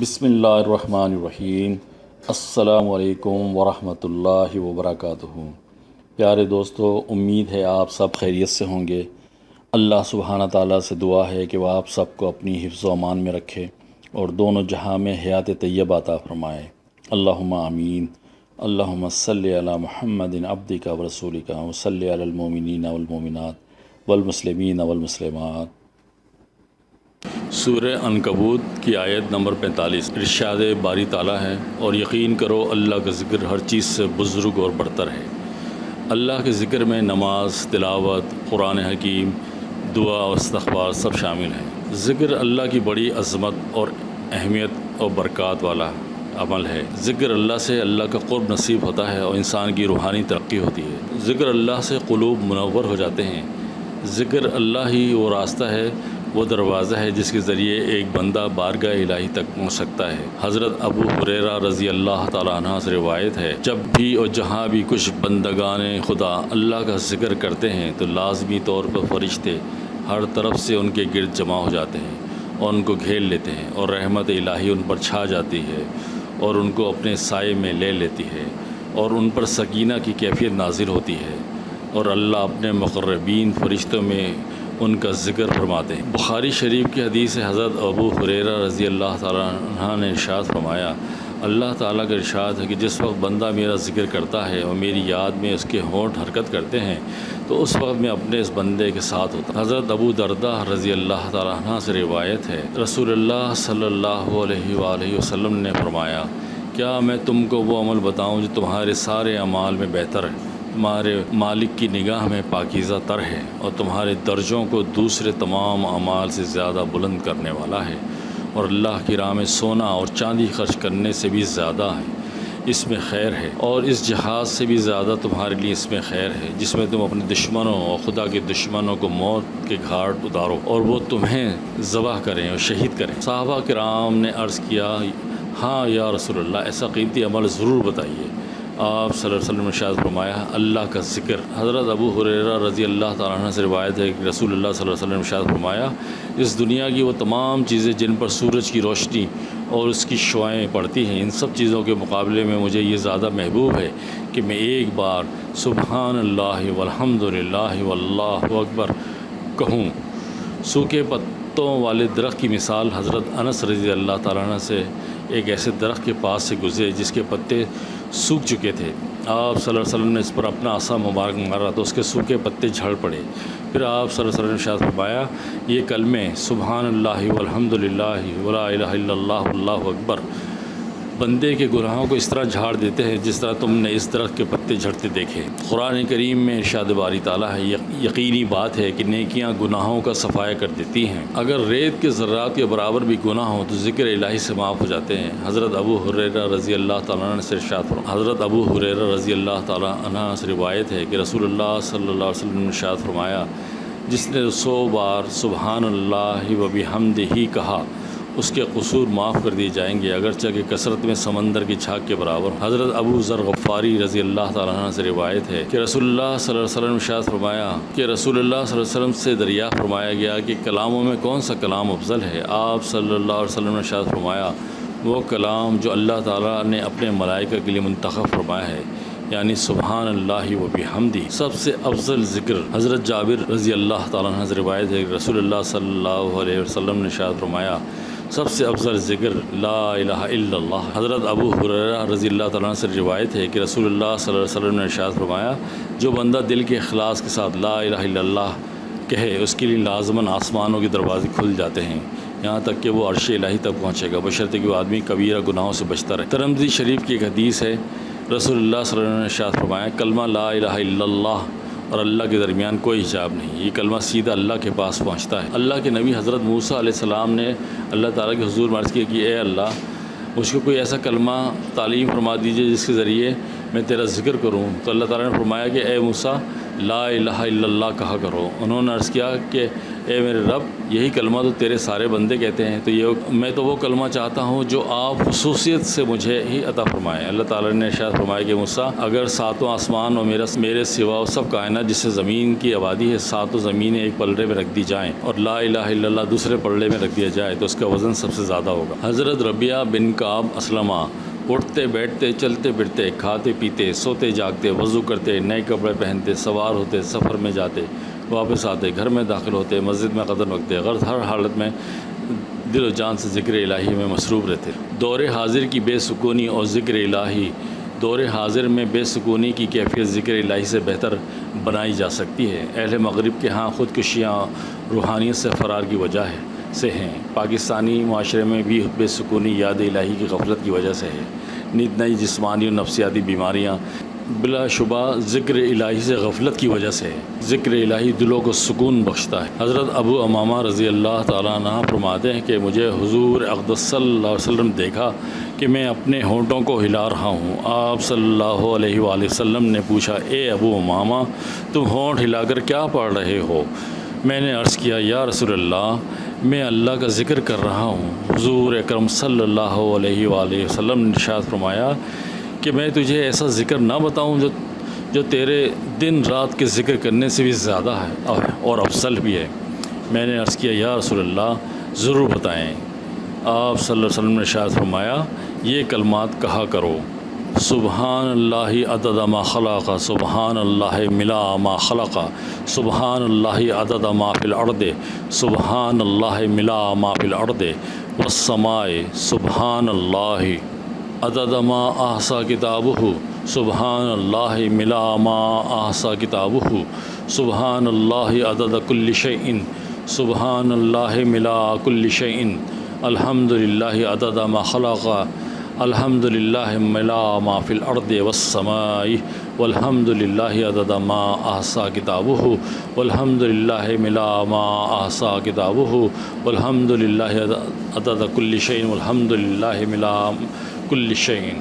بسم اللہ الرحمن الرحیم۔ السلام علیکم ورحمۃ اللہ وبرکاتہ۔ پیارے دوستو، امید ہے آپ سب خیریت سے ہوں گے۔ اللہ سبحانہ تعالیٰ سے دعا ہے کہ وہ آپ سب کو اپنی حفظ و امان میں رکھے اور دونوں جہاں میں حیات طیب عطا فرمائے۔ اللہم آمین۔ اللہم صلی علی محمد عبدی کا و رسول کا وصلی علی المومنین والمومنات والمسلمین والمسلمات۔ سورہ انکبوت کی آیت نمبر پینتالیس۔ ارشاد باری تعالیٰ ہے اور یقین کرو اللہ کا ذکر ہر چیز سے بزرگ اور برتر ہے۔ اللہ کے ذکر میں نماز، تلاوت، قرآن حکیم، دعا و استغفار سب شامل ہیں۔ ذکر اللہ کی بڑی عظمت اور اہمیت اور برکات والا عمل ہے۔ ذکر اللہ سے اللہ کا قرب نصیب ہوتا ہے اور انسان کی روحانی ترقی ہوتی ہے۔ ذکر اللہ سے قلوب منور ہو جاتے ہیں۔ ذکر اللہ ہی وہ راستہ ہے وہ دروازہ ہے جس کے ذریعے ایک بندہ بارگاہ الہی تک پہنچ سکتا ہے۔ حضرت ابو حریرہ رضی اللہ تعالیٰ عنہ سے روایت ہے، جب بھی اور جہاں بھی کچھ بندگان خدا اللہ کا ذکر کرتے ہیں تو لازمی طور پر فرشتے ہر طرف سے ان کے گرد جمع ہو جاتے ہیں اور ان کو گھیر لیتے ہیں اور رحمت الہی ان پر چھا جاتی ہے اور ان کو اپنے سائے میں لے لیتی ہے اور ان پر سکینہ کی کیفیت نازل ہوتی ہے اور اللہ اپنے مقربین فرشتوں میں ان کا ذکر فرماتے ہیں۔ بخاری شریف کی حدیث حضرت ابو حریرہ رضی اللہ تعالیٰ عنہ نے ارشاد فرمایا، اللہ تعالیٰ کا ارشاد ہے کہ جس وقت بندہ میرا ذکر کرتا ہے اور میری یاد میں اس کے ہونٹ حرکت کرتے ہیں، تو اس وقت میں اپنے اس بندے کے ساتھ ہوتا حضرت ابو دردہ رضی اللہ تعالیٰ عنہ سے روایت ہے، رسول اللہ صلی اللہ علیہ وآلہ وسلم نے فرمایا، کیا میں تم کو وہ عمل بتاؤں جو تمہارے سارے اعمال میں بہتر ہے؟ تمہارے مالک کی نگاہ میں پاکیزہ تر ہے اور تمہارے درجوں کو دوسرے تمام اعمال سے زیادہ بلند کرنے والا ہے اور اللہ کی راہ میں سونا اور چاندی خرچ کرنے سے بھی زیادہ ہے۔ اس میں خیر ہے اور اس جہاز سے بھی زیادہ تمہارے لیے اس میں خیر ہے، جس میں تم اپنے دشمنوں اور خدا کے دشمنوں کو موت کے گھاٹ اتارو اور وہ تمہیں ذبح کریں اور شہید کریں۔ صحابہ کرام نے عرض کیا ہاں یا رسول اللہ، ایسا قیمتی عمل ضرور بتائیے۔ آپ صلی اللہ علیہ وسلم نے فرمایا، اللہ کا ذکر۔ حضرت ابو حریرہ رضی اللہ تعالیٰ عنہ سے روایت ہے کہ رسول اللہ صلی اللہ علیہ وسلم نے شاید فرمایا، اس دنیا کی وہ تمام چیزیں جن پر سورج کی روشنی اور اس کی شعائیں پڑتی ہیں، ان سب چیزوں کے مقابلے میں مجھے یہ زیادہ محبوب ہے کہ میں ایک بار سبحان اللہ والحمد للہ واللہ اکبر کہوں۔ سوکھے پتوں والے درخت کی مثال حضرت انس رضی اللہ تعالیٰ عنہ سے ایک ایسے درخت کے پاس سے گزرے جس کے پتے سوکھ چکے تھے۔ آپ صلی اللہ علیہ وسلم نے اس پر اپنا عصا مبارک مارا تو اس کے سوکھے پتے جھڑ پڑے۔ پھر آپ صلی اللہ علیہ وسلم نے شاید فرمایا، یہ کلمے سبحان اللہ والحمد للہ ولا الہ الا اللہ اللہ اکبر۔ بندے کے گناہوں کو اس طرح جھاڑ دیتے ہیں جس طرح تم نے اس درخت کے پتے جھڑتے دیکھے۔ قرآن کریم میں ارشاد باری تعالیٰ ہے یقینی بات ہے کہ نیکیاں گناہوں کا صفایا کر دیتی ہیں۔ اگر ریت کے ذرات کے برابر بھی گناہ ہوں تو ذکر الہی سے معاف ہو جاتے ہیں۔ حضرت ابو حریرہ رضی اللہ تعالیٰ نے سے ارشاد فرما حضرت ابو حریرہ رضی اللہ تعالیٰ عنہ سے روایت ہے کہ رسول اللہ صلی اللہ علیہ وسلم نے ارشاد فرمایا، جس نے سو بار سبحان اللہ و بحمد ہی کہا اس کے قصور معاف کر دیے جائیں گے، اگرچہ کہ کثرت میں سمندر کی چھاک کے برابر۔ حضرت ابو ذر غفاری رضی اللہ تعالیٰ عنہ سے روایت ہے کہ رسول اللہ صلی اللہ علیہ وسلم شاید فرمایا کہ رسول اللہ صلی اللہ علیہ وسلم سے دریا فرمایا گیا کہ کلاموں میں کون سا کلام افضل ہے۔ آپ صلی اللہ علیہ وسلم نے شاید فرمایا، وہ کلام جو اللہ تعالیٰ نے اپنے ملائکہ کے لیے منتخب فرمایا ہے یعنی سبحان اللہ و بحمدی سب سے افضل ذکر حضرت جابر رضی اللہ تعالیٰ عنہ سے روایت ہے کہ رسول اللہ صلی اللہ علیہ وسلم نے شاید فرمایا سب سے افضل ذکر لا الہ الا اللہ۔ حضرت ابو حریرہ رضی اللہ تعالیٰ سے روایت ہے کہ رسول اللہ صلی اللہ علیہ وسلم نے ارشاد فرمایا، جو بندہ دل کے اخلاص کے ساتھ لا الہ الا اللہ کہے، اس کے لیے لازماً آسمانوں کے دروازے کھل جاتے ہیں۔ یہاں تک کہ وہ عرش الہی تک پہنچے گا۔ بشرط کہ وہ آدمی کبیرہ گناہوں سے بچتا رہے۔ ترمزی شریف کی ایک حدیث ہے، رسول اللہ صلی اللہ علیہ وسلم نے ارشاد فرمایا، کلمہ لا الہ الا اللہ اور اللہ کے درمیان کوئی حجاب نہیں۔ یہ کلمہ سیدھا اللہ کے پاس پہنچتا ہے۔ اللہ کے نبی حضرت موسیٰ علیہ السلام نے اللہ تعالیٰ کے حضور مرض کیا کہ اے اللہ، مجھ کو کوئی ایسا کلمہ تعلیم فرما دیجیے جس کے ذریعے میں تیرا ذکر کروں۔ تو اللہ تعالیٰ نے فرمایا کہ اے موسیٰ لا الہ الا اللہ کہا کرو۔ انہوں نے عرض کیا کہ، اے میرے رب، یہی کلمہ تو تیرے سارے بندے کہتے ہیں۔ تو یہ میں تو وہ کلمہ چاہتا ہوں جو آپ خصوصیت سے مجھے ہی عطا فرمائے۔ اللہ تعالیٰ نے ارشاد فرمایا کہ مسا اگر ساتوں آسمان اور میرا، میرے سوا و سب کائنات جس سے زمین کی آبادی ہے، ساتوں زمینیں ایک پلڑے میں رکھ دی جائیں اور لا الہ الا اللہ دوسرے پلڑے میں رکھ دیا جائے، تو اس کا وزن سب سے زیادہ ہوگا۔ حضرت ربیہ بن کعب اسلمہ اٹھتے، بیٹھتے، چلتے، پھرتے، کھاتے، پیتے، سوتے، جاگتے، وضو کرتے، نئے کپڑے پہنتے، سوار ہوتے، سفر میں جاتے، واپس آتے، گھر میں داخل ہوتے، مسجد میں قدم رکھتے غرض ہر حالت میں دل و جان سے ذکر الہی میں مصروف رہتے۔ دور حاضر کی بے سکونی اور ذکر الہی، دور حاضر میں بے سکونی کی کیفیت ذکر الہی سے بہتر بنائی جا سکتی ہے۔ اہل مغرب کے ہاں خودکشیاں، روحانیت سے فرار کی وجہ ہے۔ سے ہیں۔ پاکستانی معاشرے میں بھی بے سکونی، یاد الہی کی غفلت کی وجہ سے ہے۔ نت نئی جسمانی اور نفسیاتی بیماریاں بلا شبہ ذکر الہی سے غفلت کی وجہ سے ذکر الہی دلوں کو سکون بخشتا ہے۔ حضرت ابو امامہ رضی اللہ تعالیٰ عنہ فرماتے ہیں کہ مجھے حضور اقدس صلی اللہ علیہ وسلم دیکھا کہ میں اپنے ہونٹوں کو ہلا رہا ہوں۔ آپ صلی اللہ علیہ وآلہ وسلم نے پوچھا، اے ابو امامہ، تم ہونٹ ہلا کر کیا پڑھ رہے ہو؟ میں نے عرض کیا، یا رسول اللہ میں اللہ کا ذکر کر رہا ہوں۔ حضور اکرم صلی اللہ علیہ وآلہ وسلم نے ارشاد فرمایا کہ میں تجھے ایسا ذکر نہ بتاؤں جو جو تیرے دن رات کے ذکر کرنے سے بھی زیادہ ہے اور افضل بھی ہے۔ میں نے عرض کیا، یا رسول اللہ، ضرور بتائیں۔ آپ صلی اللہ علیہ وسلم نے ارشاد فرمایا، یہ کلمات کہا کرو۔ سبحان اللہ عدد ما خلق سبحان اللہ ملا ما خلق سبحان اللہ عدد ما فی الارض سبحان اللہ ملا ما فی الارض، والسماء سبحان اللہ عدد ما احصا کتابہ سبحان اللہ ملا ما احصا کتابہ سبحان اللہ عدد کل شیء سبحان اللہ ملا کل شیء الحمد للہ عدد ما خلق الحمد للہ ملا ما فی الارض والسماء والحمد للہ عدد ما احسا کتابہ والحمد للہ ملا ما احسا کتابہ والحمد للہ عدد کل شیء والحمد للہ ملا کل شعین